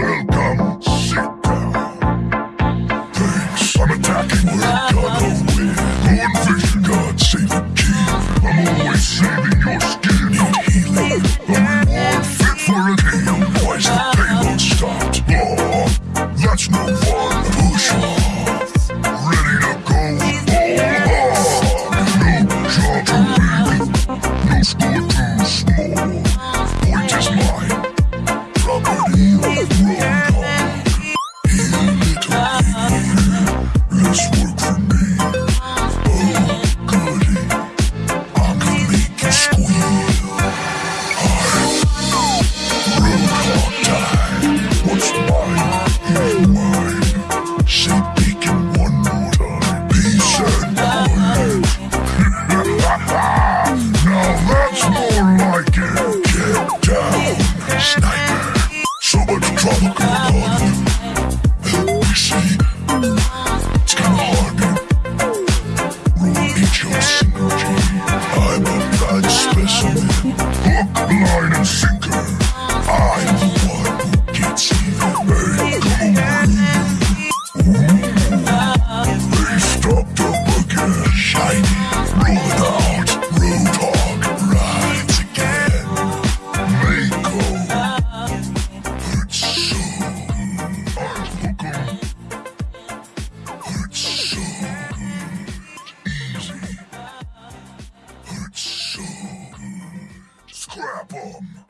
Welcome, Escuro. Zap!